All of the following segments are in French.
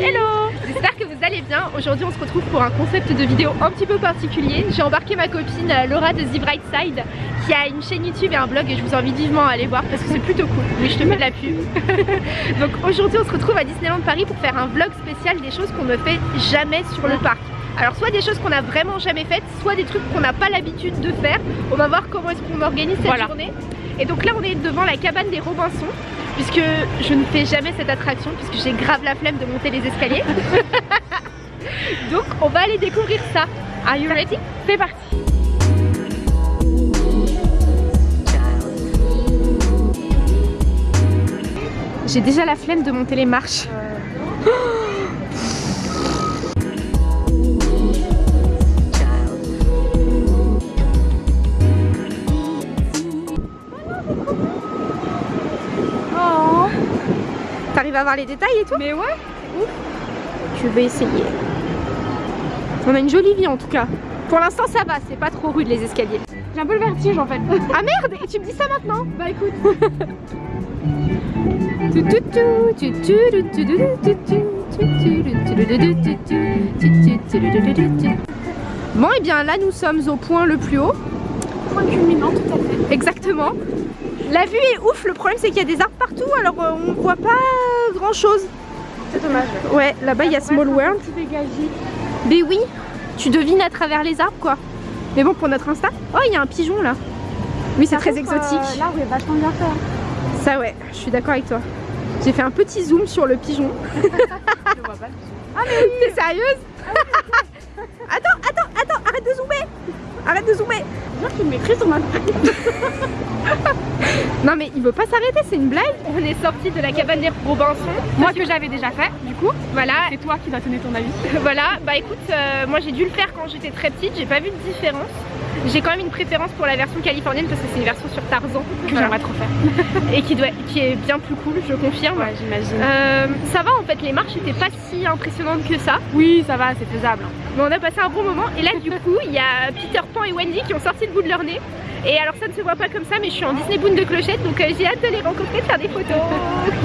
Hello J'espère que vous allez bien. Aujourd'hui on se retrouve pour un concept de vidéo un petit peu particulier. J'ai embarqué ma copine euh, Laura de The Bright Side qui a une chaîne YouTube et un blog et je vous invite vivement à aller voir parce que c'est plutôt cool. Oui je te mets de la pub. Donc aujourd'hui on se retrouve à Disneyland Paris pour faire un vlog spécial des choses qu'on ne fait jamais sur le parc. Alors soit des choses qu'on a vraiment jamais faites, soit des trucs qu'on n'a pas l'habitude de faire. On va voir comment est-ce qu'on organise cette journée. Et donc là on est devant la cabane des Robinson puisque je ne fais jamais cette attraction puisque j'ai grave la flemme de monter les escaliers. donc on va aller découvrir ça. Are you ready? C'est parti J'ai déjà la flemme de monter les marches. T'arrives à voir les détails et tout Mais ouais, ouf. Je vais essayer. On a une jolie vie en tout cas. Pour l'instant ça va, c'est pas trop rude les escaliers. J'ai un peu le vertige en fait. Ah merde Et tu me dis ça maintenant Bah écoute. Bon et bien là nous sommes au point le plus haut. Point culminant tout à fait. Exactement. La vue est ouf, le problème c'est qu'il y a des arbres partout alors euh, on voit pas grand chose. C'est dommage. Ouais, là-bas il y a Small World. Mais oui, tu devines à travers les arbres quoi. Mais bon pour notre Insta, oh il y a un pigeon là. Oui c'est très exotique. Euh, L'arbre est vachement bien fait. Ça ouais, je suis d'accord avec toi. J'ai fait un petit zoom sur le pigeon. Je le vois pas. Ah mais oui T'es sérieuse? Attends, attends, attends, arrête de zoomer Arrête de zoomer Genre qu'il m'écrit sur ma Non mais il veut pas s'arrêter, c'est une blague On est sorti de la cabane des Robinson. Moi que j'avais déjà fait, du coup. Voilà. C'est toi qui dois donner ton avis. voilà, bah écoute, euh, moi j'ai dû le faire quand j'étais très petite, j'ai pas vu de différence. J'ai quand même une préférence pour la version californienne parce que c'est une version sur Tarzan Que j'aimerais trop faire. et qui, doit, qui est bien plus cool, je confirme. Ouais, j'imagine. Euh, ça va en fait, les marches étaient pas si impressionnantes que ça. Oui, ça va, c'est faisable. Mais on a passé un bon moment et là du coup il y a Peter Pan et Wendy qui ont sorti le bout de leur nez. Et alors ça ne se voit pas comme ça mais je suis en Disney Boone de clochette donc euh, j'ai hâte de les rencontrer, de faire des photos.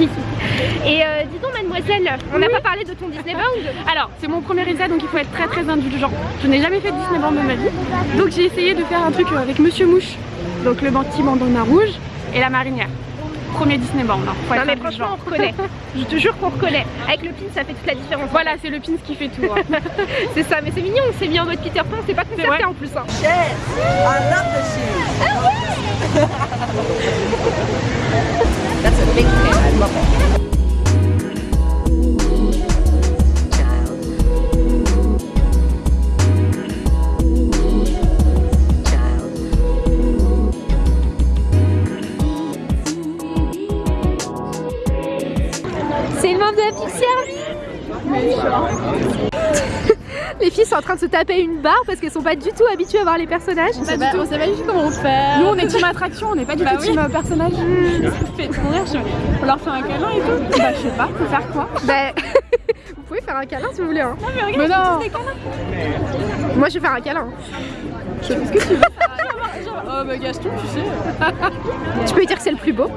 et euh, dis donc mademoiselle, on n'a pas parlé de ton Disney Bound Alors, c'est mon premier essai donc il faut être très très indulgent. Je n'ai jamais fait de Disney Bound de ma vie. Donc j'ai essayé de faire un truc avec Monsieur Mouche. Donc le petit bandana rouge et la marinière. Premier Disney Bound. Hein. Non mais franchement on reconnaît, je te jure qu'on reconnaît. Avec le pin ça fait toute la différence. Voilà, c'est le pin qui fait tout. hein. c'est ça, mais c'est mignon, on s'est mis en mode Peter Pan, c'est pas concerté en plus. Hein. Yes, I love the shoes. That's a big fan. I love it. Les filles sont en train de se taper une barre parce qu'elles sont pas du tout habituées à voir les personnages. On sait pas, on sait pas du tout comment on fait. Nous on est team attraction, on n'est pas du Bah tout team euh, personnage. Ça me fait trop rire. je- On leur fait un câlin et tout. Bah je sais pas, faut faire quoi? Bah, vous pouvez faire un câlin si vous voulez. Hein. Non mais regarde, Mais non. c'est des câlins. Moi je vais faire un câlin. Qu'est-ce que tu veux Oh bah Gaston, tu sais. Tu peux lui dire que c'est le plus beau.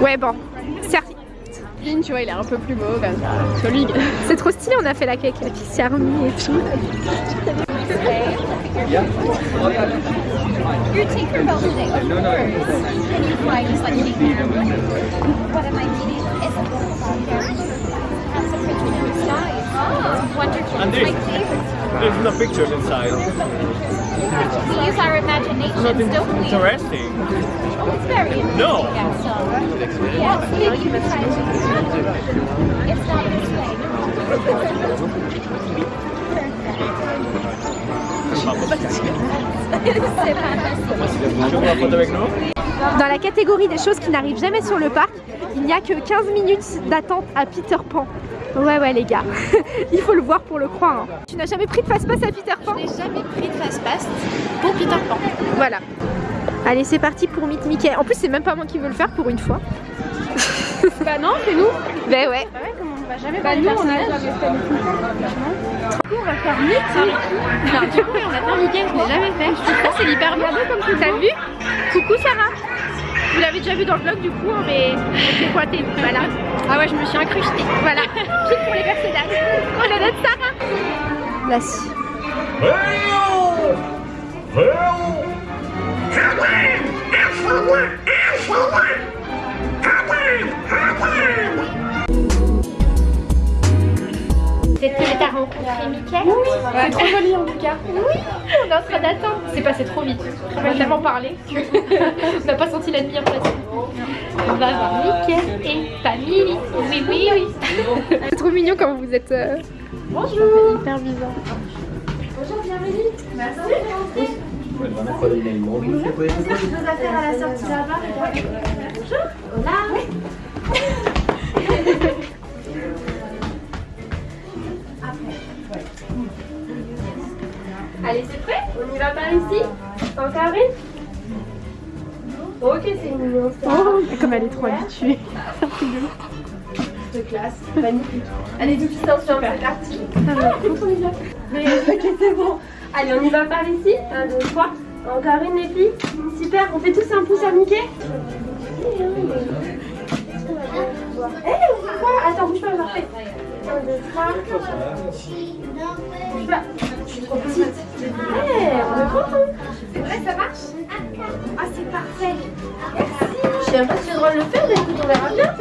Ouais bon, certes. Tu vois, il est un peu plus beau comme ça. C'est trop stylé, on a fait la cake avec la Pixie Army et tout. Your Tinkerbell today, of course. Can you fly just like Tinkerbell? What am I eating? It's a book about fairies. Has some pictures in the sky. Oh, wonderful. And It's my this- favorite. There's no pictures inside. We use our imagination, don't we? interesting. It's very interesting. No. Yeah, so. Yes, maybe you can try to. It's not this way. Dans la catégorie des choses qui n'arrivent jamais sur le parc, il n'y a que 15 minutes d'attente à Peter Pan. Ouais ouais les gars, il faut le voir pour le croire. hein. Tu n'as jamais pris de passe-passe à Peter Pan Je n'ai jamais pris de fast-pass pour Peter Pan. Voilà. Allez c'est parti pour Meet Mickey. En plus c'est même pas moi qui veux le faire pour une fois. Bah non, c'est nous. Ben ouais. Bah ouais, comment on va jamais Bah nous, on a jamais fait. Du coup, on va faire Mickey. Alors, du coup, on a fait Mickey, je l'ai jamais fait. Je trouve que c'est hyper bien comme T'as vu? Coucou Sarah Vous l'avez déjà vu dans le vlog du coup, hein, mais je l'ai pointé. Voilà. Ah ouais, je me suis incrustée. Voilà. Pile pour les personnages. On a notre Sarah. Là, Peut-être que t'as rencontré Mickey Oui, C'est trop joli en tout cas. Oui, on est en train d'attendre. C'est passé trop vite. On a tellement parlé qu'on n'a pas senti l'admiration. On va voir Mickey et Family. Oui, oui, oui. C'est trop mignon quand vous êtes. euh, Bonjour. hyper bizarre. Bonjour, bienvenue. Merci. Nos affaires à la sortie là-bas. Bonjour. Hola. Prêt On y va par ici Encore une Ok, c'est mignon. Oh, comme elle est trop habituée. de classe, magnifique. Allez, distanciation, c'est parti. Mais ok, c'est bon. Allez, on y va par ici. 1, 2, 3. Encore une, les filles. Super, on fait tous un pouce à Mickey. Eh, on fait quoi Attends, bouge pas, on va refaire. 1, 2, 3. Bouge pas. Je suis trop petite. Eh, on est content. C'est vrai, ça marche Ah, c'est parfait. Merci. Je sais pas si j'ai le droit de le faire, mais écoute, on verra bien.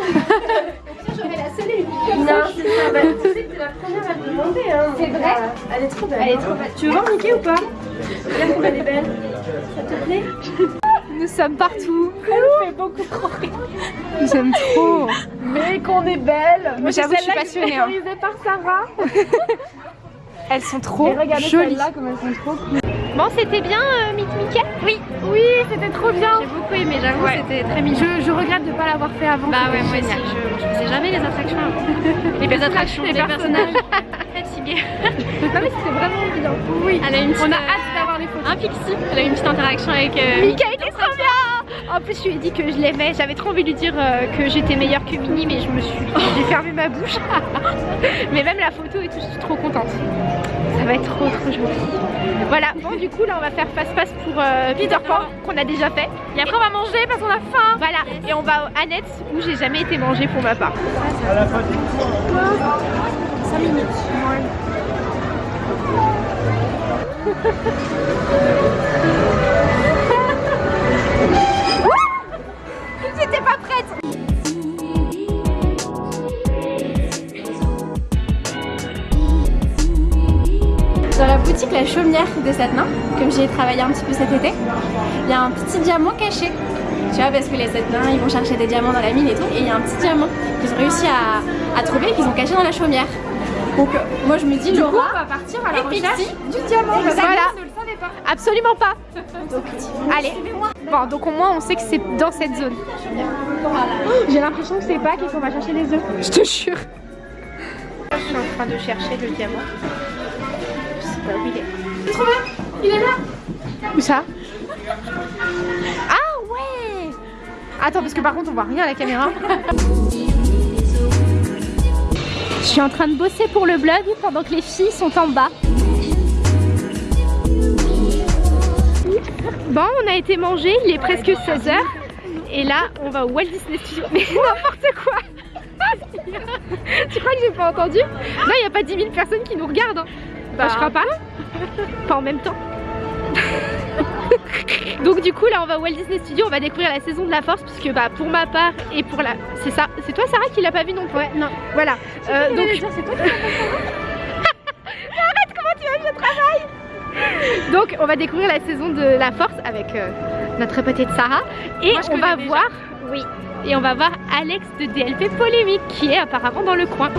J'aurais la seule et unique. Non, c'est ça. Bah, tu sais que t'es la première à me demander. Hein, c'est vrai Elle est trop belle. Elle est trop belle. Tu veux voir Mickey ou pas Regarde comme elle est belle. Ça te plaît Nous sommes partout. Elle fait beaucoup trop rire. J'aime trop. Mais qu'on est belle. Mais j'avoue, je suis passionnée. hein. Par Sarah. Elles sont trop jolies. celles-là comme elles sont trop cool. Bon, c'était bien, euh, Mick Mickey Oui. Oui, c'était trop bien. J'ai beaucoup aimé, j'avoue, c'était très mignon. Je, je regrette de ne pas l'avoir fait avant. Bah ouais, moi aussi, je, je faisais jamais les attractions avant. Les attractions, les les personnages. Fatiguée. non mais c'était vraiment bien. Oui, Elle a une on a euh, hâte d'avoir les photos. Un pixie. Elle a eu une petite interaction avec euh, Mika était trop bien En plus je lui ai dit que je l'aimais, j'avais trop envie de lui dire euh, que j'étais meilleure que Minnie mais je me suis... j'ai fermé ma bouche. mais même la photo et tout, je suis trop contente. Ça va être trop trop joli. Voilà, bon du coup là on va faire face-face pour euh, Peter Pan qu'on a déjà fait. Et après on va manger parce qu'on a faim. Voilà, et on va à Annette où j'ai jamais été manger pour ma part. À la fin du 5 minutes. Chaumière de Satenin, comme j'y ai travaillé un petit peu cet été, il y a un petit diamant caché. Tu vois, parce que les Satenins, ils vont chercher des diamants dans la mine et tout, et il y a un petit diamant qu'ils ont réussi à, à trouver et qu'ils ont caché dans la chaumière. Donc euh, moi je me dis, Du coup, Laura, on va partir à la recherche du diamant? Voilà. Ne le savais pas. Absolument pas Allez Bon donc au moins on sait que c'est dans cette zone. J'ai l'impression que c'est pas qu'on va chercher les œufs. Je te jure. Je suis en train de chercher le diamant. Je sais pas où il est. Il est là. Où ça? Ah ouais Attends parce que par contre on voit rien à la caméra. Je suis en train de bosser pour le blog pendant que les filles sont en bas. Bon, on a été manger, il est presque 16h. Et là, on va au Walt Disney Studio. Mais n'importe quoi Tu crois que j'ai pas entendu? Non, il n'y a pas 10 000 personnes qui nous regardent. hein. Bah, je crois pas. Pas en même temps. Donc du coup là on va au Walt Disney Studio, on va découvrir la saison de la force puisque bah pour ma part et pour la... C'est ça, c'est toi Sarah qui l'a pas vu non plus? Ouais, non. Voilà. Euh, donc... toi Arrête comment tu vas je travaille? Donc on va découvrir la saison de la force avec euh, notre petite Sarah et Moi, je on va déjà. voir... Oui. Et on va voir Alex de DLP Polémique qui est apparemment dans le coin.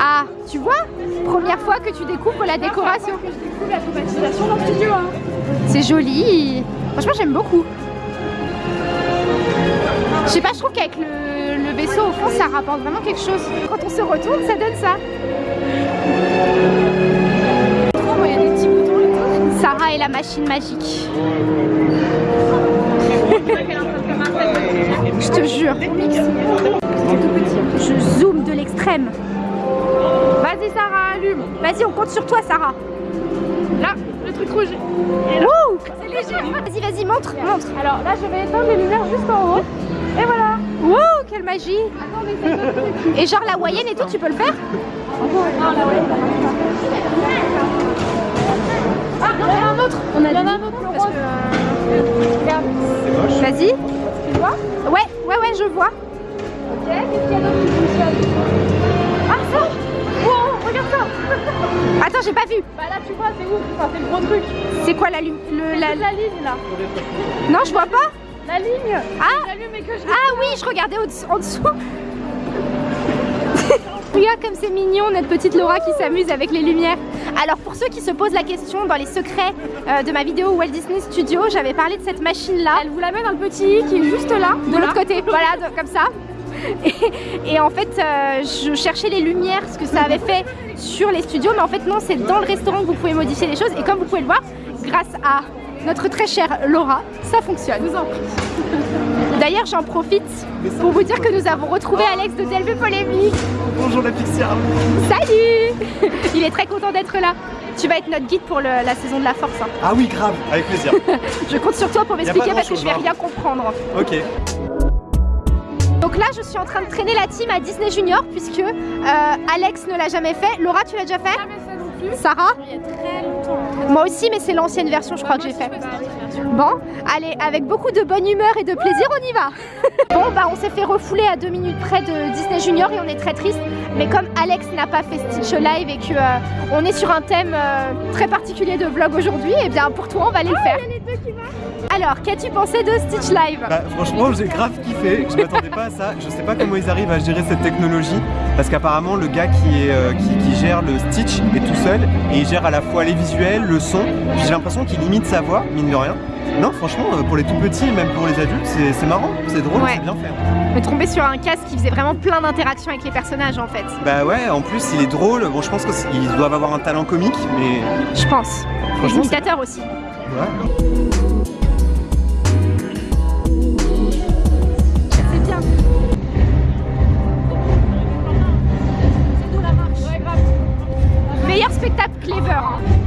Ah, tu vois Première fois que tu découvres la décoration. que je découvre la dans le studio. Hein. C'est joli. Franchement, j'aime beaucoup. Je sais pas, je trouve qu'avec le, le vaisseau au fond, ça rapporte vraiment quelque chose. Quand on se retourne, ça donne ça. Oh, il y a des petits boutons et tout. Sarah et la machine magique. Je te jure. Je zoome de l'extrême. Vas-y Sarah, allume. Vas-y, on compte sur toi Sarah. Là, le truc rouge. C'est léger. Vas-y, vas-y, montre, montre. Alors là, je vais éteindre les lumières juste en haut. Et voilà Wow, quelle magie Et genre la moyenne et tout, tu peux le faire Ah, il y en a un autre On a Il y en a un autre. Vas-y. Tu vois Ouais, ouais, ouais, je vois. Ok, qu'est-ce qu'il y a d'autre qui fonctionne Ah, ça Wow, regarde ça Attends, j'ai pas vu. Bah là, tu vois, c'est ouf, enfin, c'est le gros truc. C'est quoi la, lu- le, la... La, ligne, là. Non, je vois pas. La ligne Ah, et que je... ah oui, je regardais en dessous. Regarde comme c'est mignon notre petite Laura qui s'amuse avec les lumières. Alors pour ceux qui se posent la question dans les secrets euh, de ma vidéo Walt Disney Studio, j'avais parlé de cette machine là. Elle vous la met dans le petit i qui est juste là. de l'autre côté, voilà, de- comme ça. Et, et en fait, euh, je cherchais les lumières, ce que ça avait fait sur les studios, mais en fait non, c'est dans le restaurant que vous pouvez modifier les choses. Et comme vous pouvez le voir, grâce à notre très chère Laura, ça fonctionne. Vous en prie. D'ailleurs, j'en profite pour vous dire que nous avons retrouvé Alex de DLV Polémique. Bonjour la Pixie Army. Salut Il est très content d'être là. Tu vas être notre guide pour le- la saison de la force. hein. Ah oui, grave, avec plaisir. Je compte sur toi pour m'expliquer parce que je vais hein. rien comprendre. ok. Donc là, je suis en train de traîner la team à Disney Junior puisque euh, Alex ne l'a jamais fait. Laura, tu l'as déjà fait? Plus. Sarah Il y a très longtemps. Moi aussi, mais c'est l'ancienne version, je crois que j'ai fait. Bon, allez, avec beaucoup de bonne humeur et de plaisir, on y va. bon, bah, on s'est fait refouler à deux minutes près de Disney Junior et on est très triste. Mais comme Alex n'a pas fait Stitch Live et que euh, on est sur un thème euh, très particulier de vlog aujourd'hui, et bien pour toi, on va aller le faire. Alors, qu'as-tu pensé de Stitch Live? Bah franchement j'ai grave kiffé, je m'attendais pas à ça, je sais pas comment ils arrivent à gérer cette technologie parce qu'apparemment le gars qui, est, euh, qui, qui gère le Stitch est tout seul et il gère à la fois les visuels, le son, puis j'ai l'impression qu'il limite sa voix, mine de rien. Non franchement euh, pour les tout petits, même pour les adultes, c'est marrant, c'est drôle, Ouais. c'est bien fait. Me trompais sur un casque qui faisait vraiment plein d'interactions avec les personnages en fait. Bah ouais, en plus il est drôle, bon je pense qu'ils doivent avoir un talent comique, mais Je pense. Les imitateurs aussi. Ouais. Spectacle clever. hein.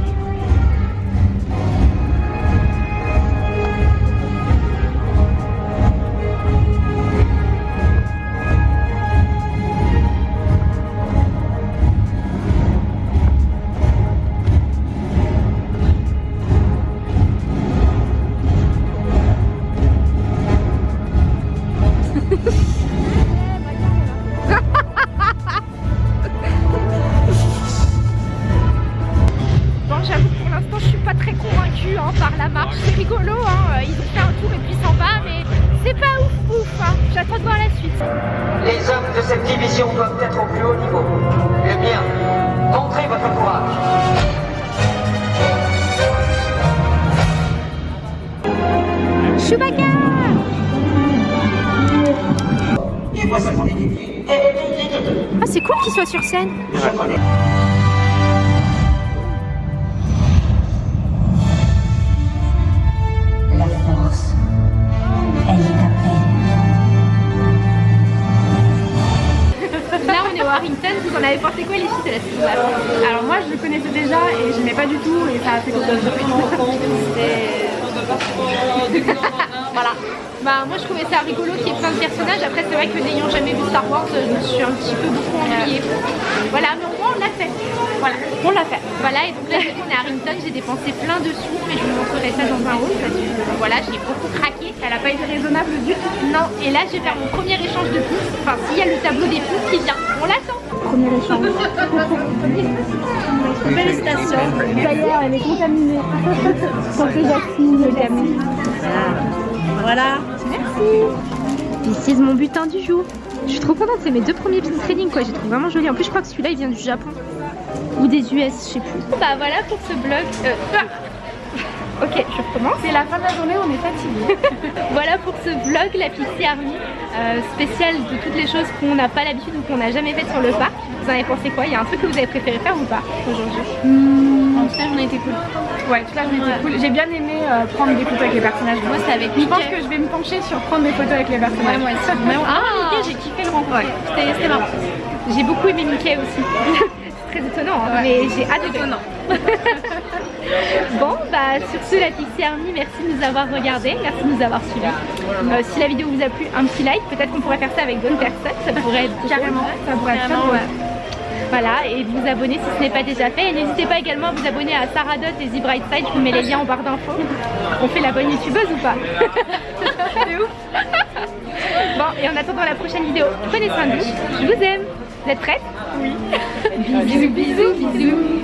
Sur scène. La force, elle est à peine. Là, on est au Harrington. Vous en avez pensé quoi, les filles de la saison Alors moi, je le connaissais déjà et j'aimais pas du tout et ça a fait beaucoup de Voilà. Bah, moi, je trouvais ça rigolo qu'il y ait plein de personnages. Après, c'est vrai que n'ayant jamais vu Star Wars, je me suis un petit peu beaucoup ennuyée. Voilà, mais au moins, on l'a fait. Voilà, on l'a fait. Voilà, et donc là, on est à Harrington. J'ai dépensé plein de sous, mais je vous montrerai ça dans un haul parce que voilà, j'ai beaucoup craqué. Elle a pas été raisonnable du tout. Non, et là, je vais faire mon premier échange de pouces. Enfin, s'il y a le tableau des pouces qui vient, on l'attend. Premier échange. Félicitations. D'ailleurs, elle est contaminée. Santé Jacqueline, le gamin. Voilà. This is mon butin du jour. Je suis trop contente, c'est mes deux premiers pin trading quoi, j'ai trouvé vraiment joli. En plus, je crois que celui-là il vient du Japon ou des US, je sais plus. Bah voilà pour ce blog. Euh, ah. Ok, je recommence. C'est la fin de la journée, on est fatigué. Voilà pour ce vlog, la Pixie Army, euh, spécial de toutes les choses qu'on n'a pas l'habitude ou qu'on n'a jamais faites sur le parc. Vous en avez pensé quoi? Il y a un truc que vous avez préféré faire ou pas aujourd'hui? En tout cas, on a été cool. Ouais, cool. J'ai bien aimé euh, prendre des photos avec les personnages. Moi, c'est avec Je pense Mickey. que je vais me pencher sur prendre des photos avec les personnages. Ouais, moi aussi. Mais ah, Mickey, j'ai kiffé le rencontrer. C'était c'était marrant. J'ai beaucoup aimé Mickey aussi. très étonnant, hein, mais j'ai hâte de Étonnant. Bon, bah sur ce, la Pixie Army, merci de nous avoir regardé, merci de nous avoir suivis. Euh, si la vidéo vous a plu, un petit like, peut-être qu'on pourrait faire ça avec d'autres personnes, ça pourrait être Carrément. ça pourrait être. Voilà, et de vous abonner si ce n'est pas déjà fait. Et n'hésitez pas également à vous abonner à Sarah Dot et The Bright Side, je vous mets les liens en barre d'infos. On fait la bonne youtubeuse ou pas C'est ouf Bon, et en attendant la prochaine vidéo, prenez soin de vous, je vous aime. Vous êtes prêtes? Oui. bisous, bisous, bisous